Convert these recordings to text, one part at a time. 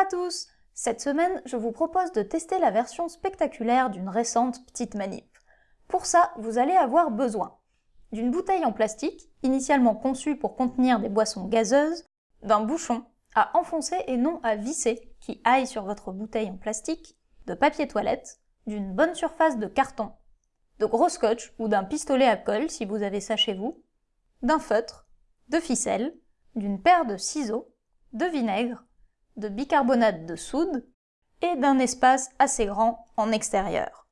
à tous Cette semaine, je vous propose de tester la version spectaculaire d'une récente petite manip. Pour ça, vous allez avoir besoin d'une bouteille en plastique, initialement conçue pour contenir des boissons gazeuses, d'un bouchon à enfoncer et non à visser qui aille sur votre bouteille en plastique, de papier toilette, d'une bonne surface de carton, de gros scotch ou d'un pistolet à colle si vous avez ça chez vous, d'un feutre, de ficelle, d'une paire de ciseaux, de vinaigre, de bicarbonate de soude et d'un espace assez grand en extérieur.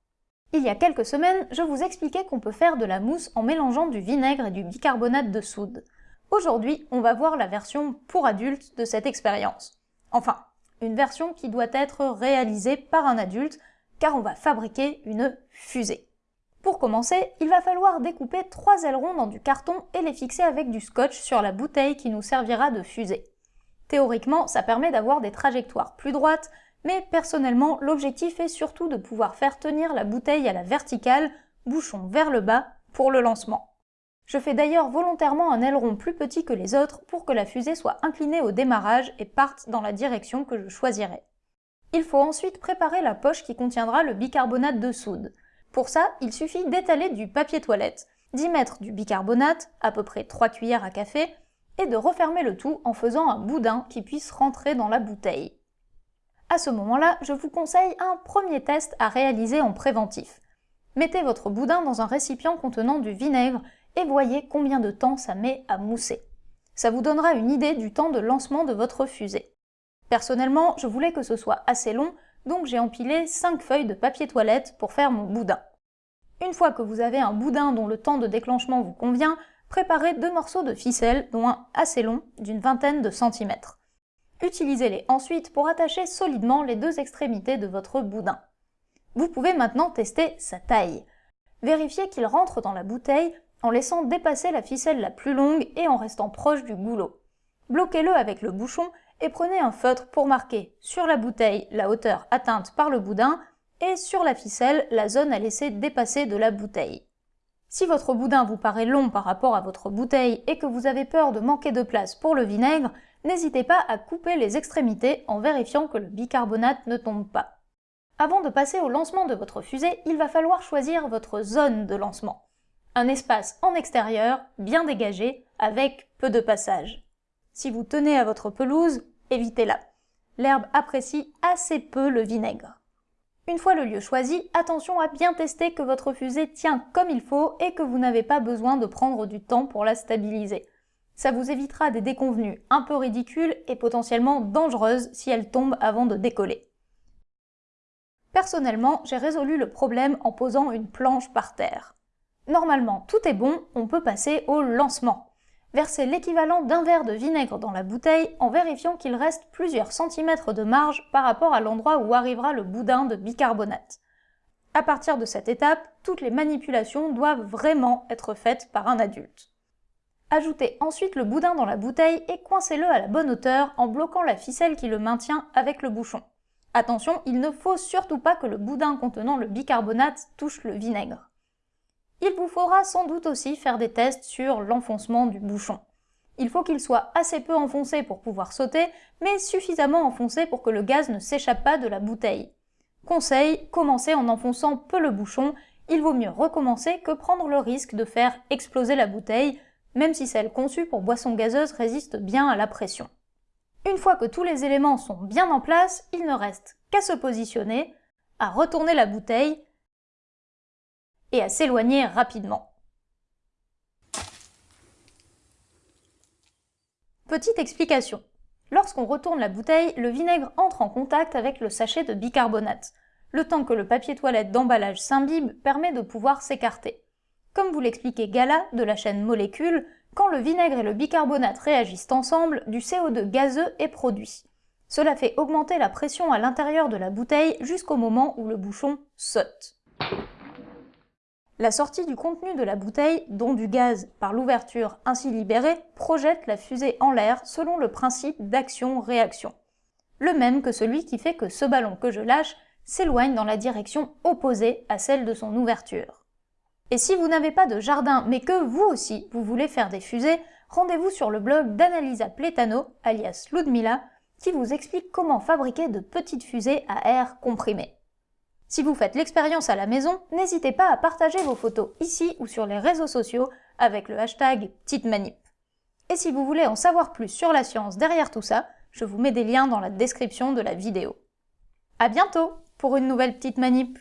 Il y a quelques semaines, je vous expliquais qu'on peut faire de la mousse en mélangeant du vinaigre et du bicarbonate de soude. Aujourd'hui, on va voir la version pour adultes de cette expérience. Enfin, une version qui doit être réalisée par un adulte, car on va fabriquer une fusée. Pour commencer, il va falloir découper trois ailerons dans du carton et les fixer avec du scotch sur la bouteille qui nous servira de fusée. Théoriquement, ça permet d'avoir des trajectoires plus droites, mais personnellement, l'objectif est surtout de pouvoir faire tenir la bouteille à la verticale, bouchon vers le bas, pour le lancement. Je fais d'ailleurs volontairement un aileron plus petit que les autres pour que la fusée soit inclinée au démarrage et parte dans la direction que je choisirai. Il faut ensuite préparer la poche qui contiendra le bicarbonate de soude. Pour ça, il suffit d'étaler du papier toilette, d'y mettre du bicarbonate, à peu près 3 cuillères à café, et de refermer le tout en faisant un boudin qui puisse rentrer dans la bouteille. À ce moment-là, je vous conseille un premier test à réaliser en préventif. Mettez votre boudin dans un récipient contenant du vinaigre et voyez combien de temps ça met à mousser. Ça vous donnera une idée du temps de lancement de votre fusée. Personnellement, je voulais que ce soit assez long, donc j'ai empilé 5 feuilles de papier toilette pour faire mon boudin. Une fois que vous avez un boudin dont le temps de déclenchement vous convient, préparez deux morceaux de ficelle, dont un assez long, d'une vingtaine de centimètres. Utilisez-les ensuite pour attacher solidement les deux extrémités de votre boudin. Vous pouvez maintenant tester sa taille. Vérifiez qu'il rentre dans la bouteille en laissant dépasser la ficelle la plus longue et en restant proche du goulot. Bloquez-le avec le bouchon et prenez un feutre pour marquer sur la bouteille la hauteur atteinte par le boudin et sur la ficelle la zone à laisser dépasser de la bouteille. Si votre boudin vous paraît long par rapport à votre bouteille et que vous avez peur de manquer de place pour le vinaigre, n'hésitez pas à couper les extrémités en vérifiant que le bicarbonate ne tombe pas. Avant de passer au lancement de votre fusée, il va falloir choisir votre zone de lancement. Un espace en extérieur, bien dégagé, avec peu de passage. Si vous tenez à votre pelouse, évitez-la. L'herbe apprécie assez peu le vinaigre. Une fois le lieu choisi, attention à bien tester que votre fusée tient comme il faut et que vous n'avez pas besoin de prendre du temps pour la stabiliser. Ça vous évitera des déconvenues un peu ridicules et potentiellement dangereuses si elle tombe avant de décoller. Personnellement, j'ai résolu le problème en posant une planche par terre. Normalement, tout est bon, on peut passer au lancement. Versez l'équivalent d'un verre de vinaigre dans la bouteille en vérifiant qu'il reste plusieurs centimètres de marge par rapport à l'endroit où arrivera le boudin de bicarbonate. À partir de cette étape, toutes les manipulations doivent vraiment être faites par un adulte. Ajoutez ensuite le boudin dans la bouteille et coincez-le à la bonne hauteur en bloquant la ficelle qui le maintient avec le bouchon. Attention, il ne faut surtout pas que le boudin contenant le bicarbonate touche le vinaigre. Il vous faudra sans doute aussi faire des tests sur l'enfoncement du bouchon. Il faut qu'il soit assez peu enfoncé pour pouvoir sauter, mais suffisamment enfoncé pour que le gaz ne s'échappe pas de la bouteille. Conseil, commencez en enfonçant peu le bouchon, il vaut mieux recommencer que prendre le risque de faire exploser la bouteille, même si celle conçue pour boisson gazeuse résiste bien à la pression. Une fois que tous les éléments sont bien en place, il ne reste qu'à se positionner, à retourner la bouteille et à s'éloigner rapidement. Petite explication. Lorsqu'on retourne la bouteille, le vinaigre entre en contact avec le sachet de bicarbonate. Le temps que le papier toilette d'emballage s'imbibe permet de pouvoir s'écarter. Comme vous l'expliquait Gala de la chaîne Molécule, quand le vinaigre et le bicarbonate réagissent ensemble, du CO2 gazeux est produit. Cela fait augmenter la pression à l'intérieur de la bouteille jusqu'au moment où le bouchon saute. La sortie du contenu de la bouteille, dont du gaz par l'ouverture ainsi libérée, projette la fusée en l'air selon le principe d'action-réaction. Le même que celui qui fait que ce ballon que je lâche s'éloigne dans la direction opposée à celle de son ouverture. Et si vous n'avez pas de jardin, mais que vous aussi vous voulez faire des fusées, rendez-vous sur le blog d'Annalisa Pletano, alias Ludmila, qui vous explique comment fabriquer de petites fusées à air comprimé. Si vous faites l'expérience à la maison, n'hésitez pas à partager vos photos ici ou sur les réseaux sociaux avec le hashtag Petite Manip. Et si vous voulez en savoir plus sur la science derrière tout ça, je vous mets des liens dans la description de la vidéo. A bientôt pour une nouvelle Petite Manip